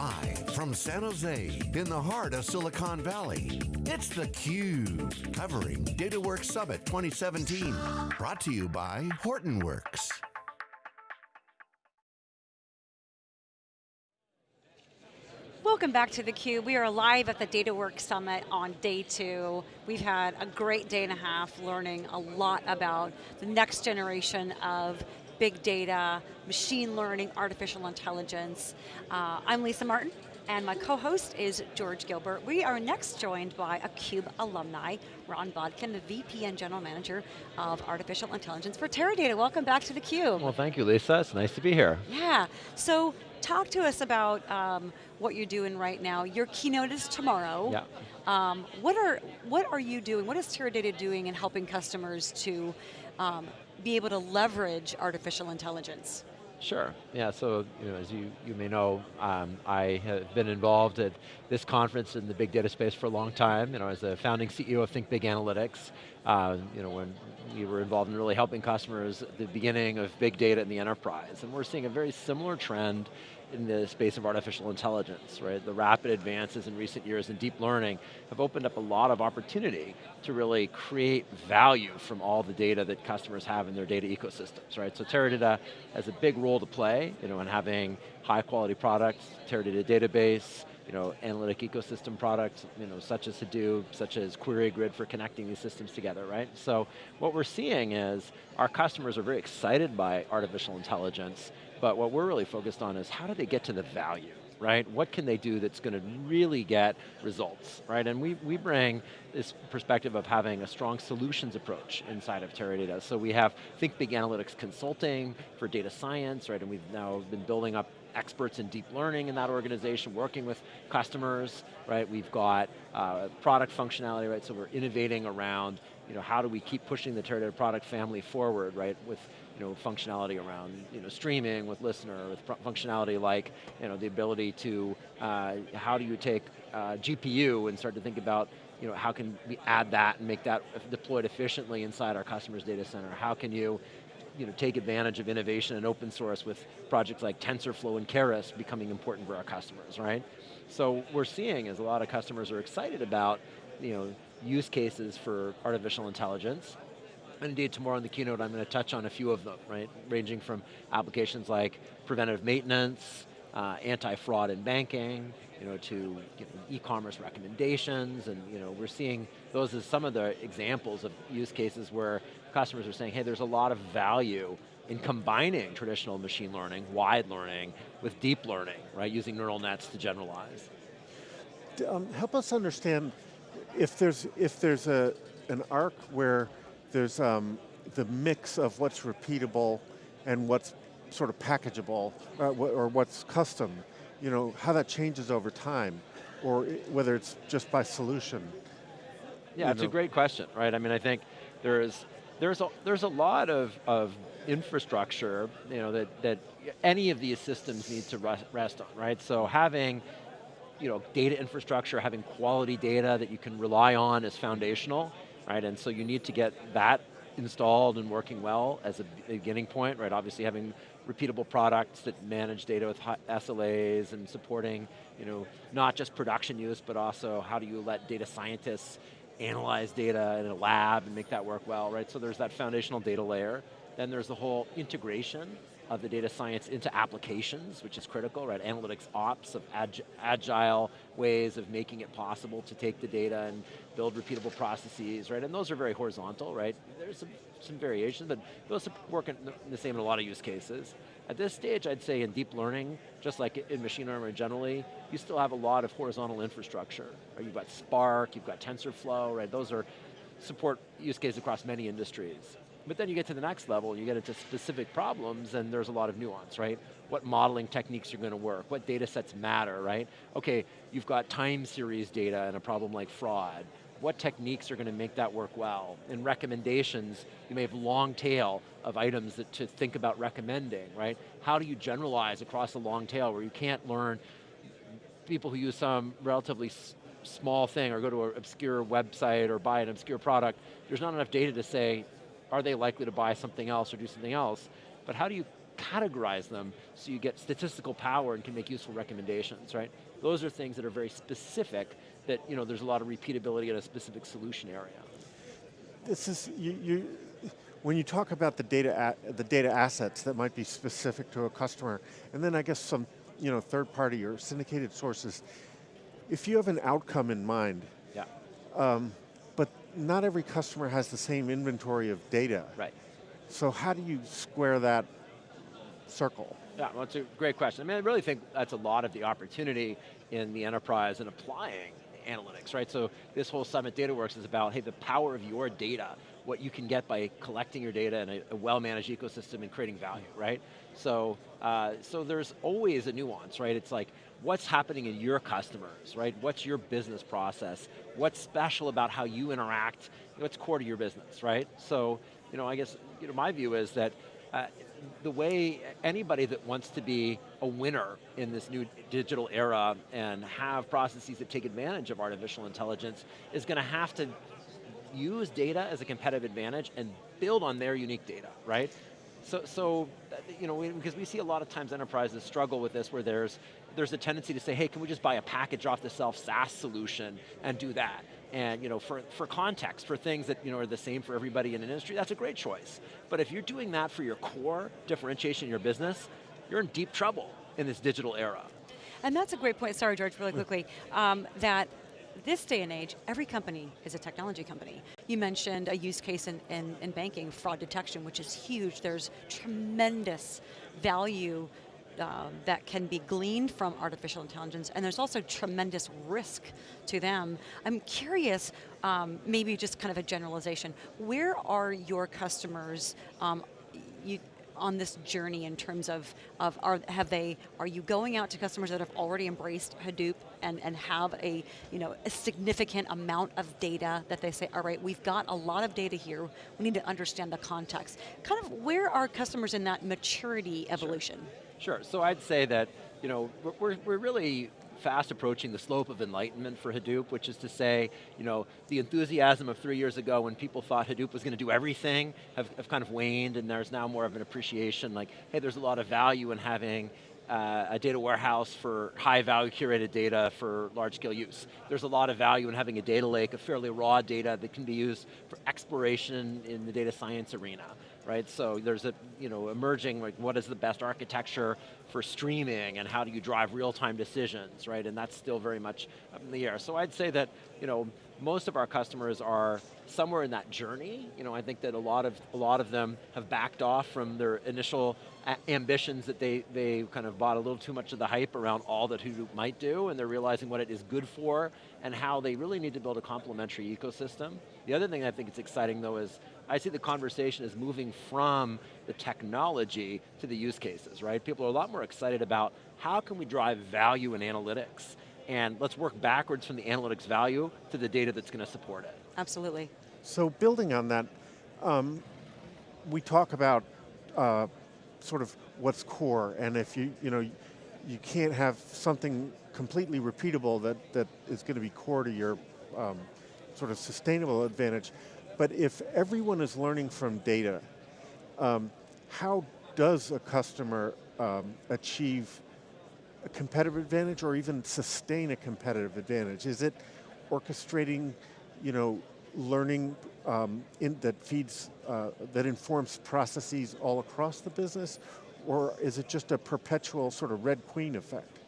Live from San Jose, in the heart of Silicon Valley, it's theCUBE, covering DataWorks Summit 2017. Brought to you by Hortonworks. Welcome back to theCUBE. We are live at the DataWorks Summit on day two. We've had a great day and a half learning a lot about the next generation of big data, machine learning, artificial intelligence. Uh, I'm Lisa Martin, and my co-host is George Gilbert. We are next joined by a CUBE alumni, Ron Bodkin, the VP and General Manager of Artificial Intelligence for Teradata. Welcome back to theCUBE. Well, thank you, Lisa. It's nice to be here. Yeah, so talk to us about um, what you're doing right now. Your keynote is tomorrow. Yeah. Um, what are what are you doing? What is Teradata doing in helping customers to um, be able to leverage artificial intelligence? Sure, yeah, so you know, as you, you may know, um, I have been involved at this conference in the big data space for a long time. You know, as a founding CEO of Think Big Analytics, uh, you know, when we were involved in really helping customers at the beginning of big data in the enterprise. And we're seeing a very similar trend in the space of artificial intelligence, right? The rapid advances in recent years in deep learning have opened up a lot of opportunity to really create value from all the data that customers have in their data ecosystems, right? So Teradata has a big role to play, you know, in having high quality products, Teradata database, you know, analytic ecosystem products, you know, such as Hadoop, such as QueryGrid for connecting these systems together, right? So what we're seeing is our customers are very excited by artificial intelligence, but what we're really focused on is how do they get to the value? right? What can they do that's going to really get results, right? And we, we bring this perspective of having a strong solutions approach inside of Teradata. So we have Think Big Analytics Consulting for data science, right? And we've now been building up experts in deep learning in that organization, working with customers, right? We've got uh, product functionality, right? So we're innovating around, you know, how do we keep pushing the Teradata product family forward, right? With you know, functionality around you know, streaming with listener, with functionality like you know, the ability to, uh, how do you take uh, GPU and start to think about you know, how can we add that and make that deployed efficiently inside our customer's data center? How can you you know, take advantage of innovation and open source with projects like TensorFlow and Keras becoming important for our customers, right? So we're seeing is a lot of customers are excited about you know, use cases for artificial intelligence, and indeed, tomorrow in the keynote, I'm going to touch on a few of them, right? Ranging from applications like preventative maintenance, uh, anti-fraud in banking, you know, to you know, e-commerce recommendations, and you know, we're seeing those as some of the examples of use cases where customers are saying, hey, there's a lot of value in combining traditional machine learning, wide learning, with deep learning, right? Using neural nets to generalize. Um, help us understand if there's if there's a an arc where there's um, the mix of what's repeatable and what's sort of packageable, uh, or what's custom, you know, how that changes over time, or whether it's just by solution. Yeah, it's know. a great question, right? I mean, I think there is, there's a, there's a lot of, of infrastructure, you know, that, that any of these systems need to rest on, right? So having, you know, data infrastructure, having quality data that you can rely on is foundational right? And so you need to get that installed and working well as a beginning point, right? Obviously having repeatable products that manage data with SLAs and supporting, you know, not just production use, but also how do you let data scientists analyze data in a lab and make that work well, right? So there's that foundational data layer. Then there's the whole integration of the data science into applications, which is critical, right? Analytics ops of ag agile ways of making it possible to take the data and build repeatable processes, right? And those are very horizontal, right? There's some, some variations, but those work in the same in a lot of use cases. At this stage, I'd say in deep learning, just like in machine learning generally, you still have a lot of horizontal infrastructure. Right? You've got Spark, you've got TensorFlow, right? Those are support use cases across many industries. But then you get to the next level, you get into specific problems, and there's a lot of nuance, right? What modeling techniques are going to work, what data sets matter, right? Okay, you've got time series data and a problem like fraud. What techniques are going to make that work well? In recommendations, you may have long tail of items that to think about recommending, right? How do you generalize across a long tail where you can't learn people who use some relatively small thing or go to an obscure website or buy an obscure product, there's not enough data to say, are they likely to buy something else or do something else? But how do you categorize them so you get statistical power and can make useful recommendations, right? Those are things that are very specific that you know, there's a lot of repeatability in a specific solution area. This is, you, you when you talk about the data, the data assets that might be specific to a customer, and then I guess some you know, third party or syndicated sources, if you have an outcome in mind, yeah. Um, not every customer has the same inventory of data. Right. So how do you square that circle? Yeah, well, it's a great question. I mean, I really think that's a lot of the opportunity in the enterprise and applying analytics, right? So this whole Summit DataWorks is about, hey, the power of your data, what you can get by collecting your data in a, a well-managed ecosystem and creating value, right? So, uh, so there's always a nuance, right? It's like, what's happening in your customers, right? What's your business process? What's special about how you interact? What's core to your business, right? So, you know, I guess, you know, my view is that uh, the way anybody that wants to be a winner in this new digital era and have processes that take advantage of artificial intelligence is going to have to use data as a competitive advantage and build on their unique data, right? So, so you know, because we see a lot of times enterprises struggle with this where there's, there's a tendency to say, hey, can we just buy a package off the shelf SaaS solution and do that? And you know, for, for context, for things that you know, are the same for everybody in an industry, that's a great choice. But if you're doing that for your core differentiation in your business, you're in deep trouble in this digital era. And that's a great point, sorry George, really quickly, um, that this day and age, every company is a technology company. You mentioned a use case in, in, in banking, fraud detection, which is huge. There's tremendous value uh, that can be gleaned from artificial intelligence, and there's also tremendous risk to them. I'm curious, um, maybe just kind of a generalization, where are your customers um, you, on this journey in terms of, of are, have they, are you going out to customers that have already embraced Hadoop and, and have a, you know, a significant amount of data that they say, all right, we've got a lot of data here, we need to understand the context. Kind of where are customers in that maturity evolution? Sure, sure. so I'd say that, you know, we're, we're really fast approaching the slope of enlightenment for Hadoop, which is to say, you know, the enthusiasm of three years ago when people thought Hadoop was going to do everything have, have kind of waned and there's now more of an appreciation like, hey, there's a lot of value in having uh, a data warehouse for high value curated data for large scale use. There's a lot of value in having a data lake of fairly raw data that can be used for exploration in the data science arena right? So there's a, you know, emerging, like what is the best architecture for streaming and how do you drive real-time decisions, right? And that's still very much up in the air. So I'd say that, you know, most of our customers are somewhere in that journey. You know, I think that a lot of, a lot of them have backed off from their initial ambitions that they, they kind of bought a little too much of the hype around all that Hadoop might do, and they're realizing what it is good for, and how they really need to build a complementary ecosystem. The other thing I think is exciting though is, I see the conversation is moving from the technology to the use cases, right? People are a lot more excited about how can we drive value in analytics, and let's work backwards from the analytics value to the data that's going to support it. Absolutely. So building on that, um, we talk about uh, sort of what's core, and if you, you know, you can't have something completely repeatable that, that is going to be core to your um, sort of sustainable advantage. But if everyone is learning from data, um, how does a customer um, achieve a competitive advantage or even sustain a competitive advantage? Is it orchestrating, you know, learning um, in, that feeds, uh, that informs processes all across the business? Or is it just a perpetual sort of Red Queen effect?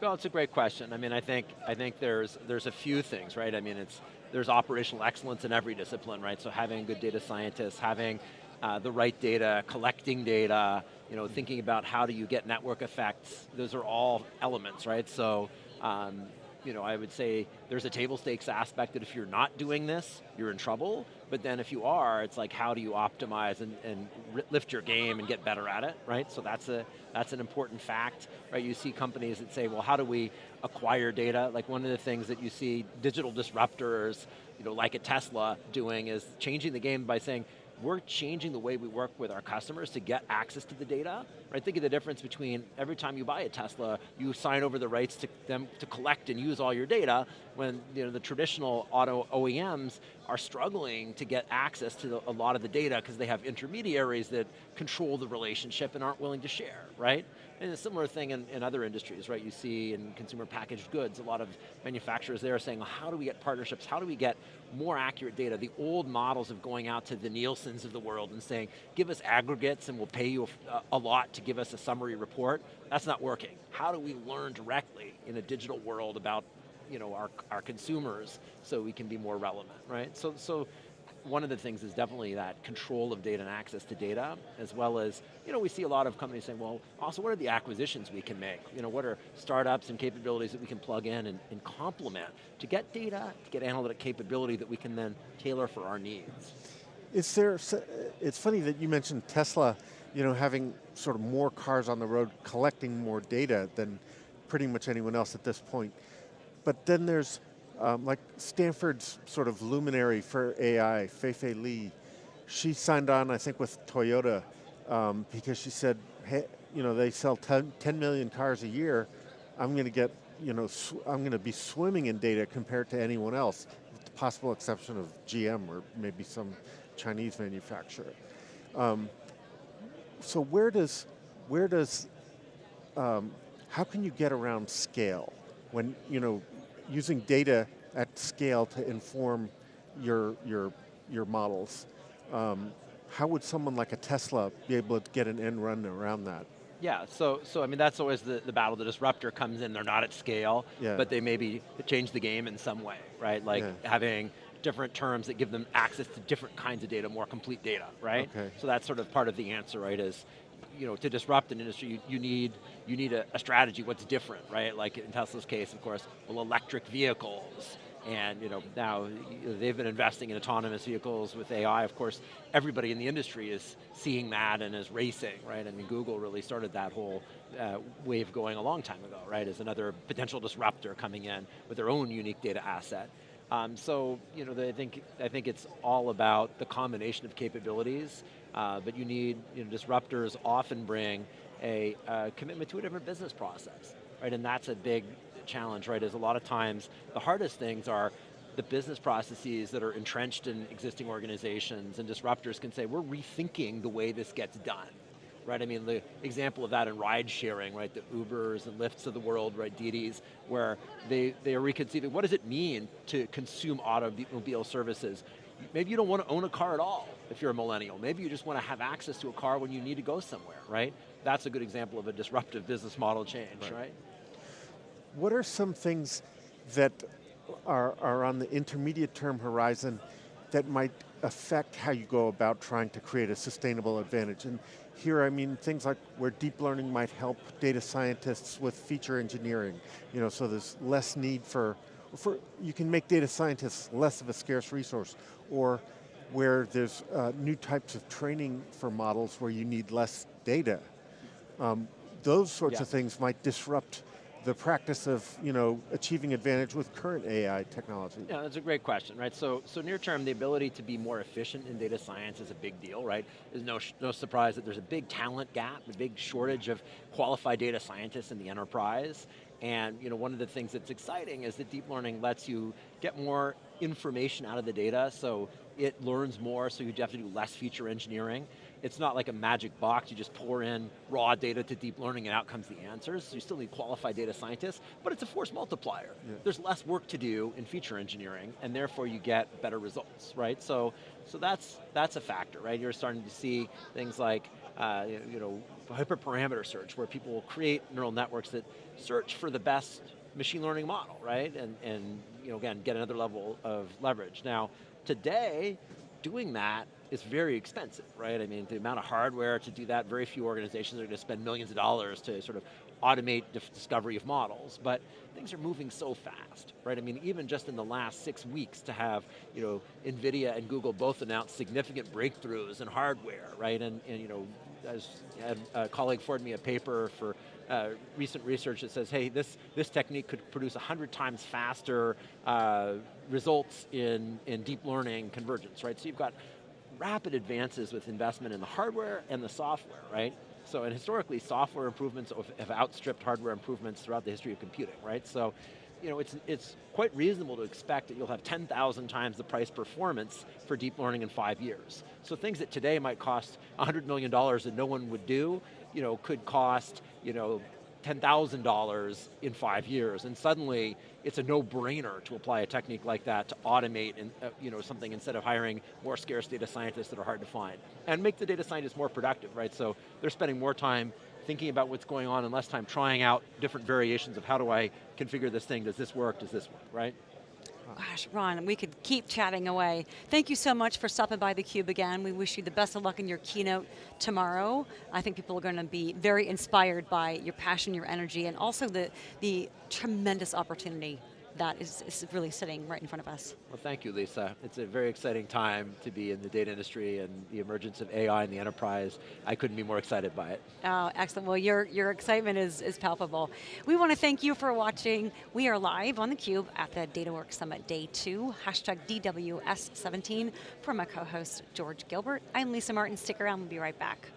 Well, it's a great question. I mean, I think I think there's there's a few things, right? I mean, it's there's operational excellence in every discipline, right? So having good data scientists, having uh, the right data, collecting data, you know, thinking about how do you get network effects. Those are all elements, right? So um, you know, I would say there's a table stakes aspect that if you're not doing this, you're in trouble, but then if you are, it's like how do you optimize and, and lift your game and get better at it, right? So that's, a, that's an important fact, right? You see companies that say, well, how do we acquire data? Like one of the things that you see digital disruptors, you know, like a Tesla doing is changing the game by saying, we're changing the way we work with our customers to get access to the data. Right? Think of the difference between every time you buy a Tesla, you sign over the rights to them to collect and use all your data, when you know, the traditional auto OEMs are struggling to get access to the, a lot of the data because they have intermediaries that control the relationship and aren't willing to share, right? And a similar thing in, in other industries, right? You see in consumer packaged goods, a lot of manufacturers there are saying, well, how do we get partnerships? How do we get more accurate data? The old models of going out to the Nielsen's of the world and saying, give us aggregates and we'll pay you a, a lot to give us a summary report, that's not working. How do we learn directly in a digital world about you know, our, our consumers so we can be more relevant, right? So, so one of the things is definitely that control of data and access to data, as well as, you know, we see a lot of companies saying, well, also what are the acquisitions we can make? You know, what are startups and capabilities that we can plug in and, and complement to get data, to get analytic capability that we can then tailor for our needs. Is there, it's funny that you mentioned Tesla, you know, having sort of more cars on the road, collecting more data than pretty much anyone else at this point. But then there's um, like Stanford's sort of luminary for AI, Fei-Fei Li. She signed on, I think, with Toyota um, because she said, hey, you know, they sell 10, 10 million cars a year. I'm going to get, you know, I'm going to be swimming in data compared to anyone else, with the possible exception of GM or maybe some Chinese manufacturer. Um, so where does, where does, um, how can you get around scale? when, you know, using data at scale to inform your, your, your models, um, how would someone like a Tesla be able to get an end run around that? Yeah, so so I mean that's always the, the battle. The disruptor comes in, they're not at scale, yeah. but they maybe change the game in some way, right? Like yeah. having different terms that give them access to different kinds of data, more complete data, right? Okay. So that's sort of part of the answer, right, is you know, to disrupt an industry, you, you need, you need a, a, strategy, what's different, right? Like in Tesla's case, of course, well, electric vehicles, and you know, now they've been investing in autonomous vehicles with AI, of course, everybody in the industry is seeing that and is racing, right? I mean, Google really started that whole uh, wave going a long time ago, right? As another potential disruptor coming in with their own unique data asset. Um, so, you know, I think, I think it's all about the combination of capabilities, uh, but you need, you know, disruptors often bring a, a commitment to a different business process, right? And that's a big challenge, right? Is a lot of times, the hardest things are the business processes that are entrenched in existing organizations and disruptors can say, we're rethinking the way this gets done right? I mean, the example of that in ride sharing, right? The Ubers and Lyfts of the world, right? Didis, where they, they are reconceiving, what does it mean to consume automobile services? Maybe you don't want to own a car at all if you're a millennial. Maybe you just want to have access to a car when you need to go somewhere, right? That's a good example of a disruptive business model change, right? right? What are some things that are, are on the intermediate term horizon that might affect how you go about trying to create a sustainable advantage? And here, I mean things like where deep learning might help data scientists with feature engineering, you know, so there's less need for, for you can make data scientists less of a scarce resource, or where there's uh, new types of training for models where you need less data. Um, those sorts yeah. of things might disrupt the practice of you know, achieving advantage with current AI technology? Yeah, that's a great question, right? So, so near term, the ability to be more efficient in data science is a big deal, right? There's no, no surprise that there's a big talent gap, a big shortage of qualified data scientists in the enterprise, and you know, one of the things that's exciting is that deep learning lets you get more information out of the data, so it learns more, so you have to do less feature engineering it's not like a magic box, you just pour in raw data to deep learning and out comes the answers. So you still need qualified data scientists, but it's a force multiplier. Yeah. There's less work to do in feature engineering, and therefore you get better results, right? So, so that's, that's a factor, right? You're starting to see things like, uh, you know, hyperparameter search, where people will create neural networks that search for the best machine learning model, right? And, and you know, again, get another level of leverage. Now, today, doing that is very expensive, right? I mean, the amount of hardware to do that, very few organizations are going to spend millions of dollars to sort of automate the discovery of models, but things are moving so fast, right? I mean, even just in the last six weeks to have, you know, NVIDIA and Google both announced significant breakthroughs in hardware, right? And, and you know, as a colleague forwarded me a paper for uh, recent research that says, hey, this, this technique could produce 100 times faster uh, results in, in deep learning convergence, right? So you've got rapid advances with investment in the hardware and the software, right? So, and historically, software improvements have outstripped hardware improvements throughout the history of computing, right? So, you know, it's, it's quite reasonable to expect that you'll have 10,000 times the price performance for deep learning in five years. So things that today might cost $100 million that no one would do, you know, could cost, you know, $10,000 in five years, and suddenly it's a no-brainer to apply a technique like that to automate uh, you know, something instead of hiring more scarce data scientists that are hard to find. And make the data scientists more productive, right? So they're spending more time thinking about what's going on and less time trying out different variations of how do I configure this thing, does this work, does this work, right? Gosh, Ron, we could keep chatting away. Thank you so much for stopping by theCUBE again. We wish you the best of luck in your keynote tomorrow. I think people are going to be very inspired by your passion, your energy, and also the, the tremendous opportunity that is, is really sitting right in front of us. Well, thank you, Lisa. It's a very exciting time to be in the data industry and the emergence of AI in the enterprise. I couldn't be more excited by it. Oh, excellent. Well, your, your excitement is, is palpable. We want to thank you for watching. We are live on theCUBE at the DataWorks Summit Day 2, hashtag DWS17. For my co-host, George Gilbert, I'm Lisa Martin. Stick around, we'll be right back.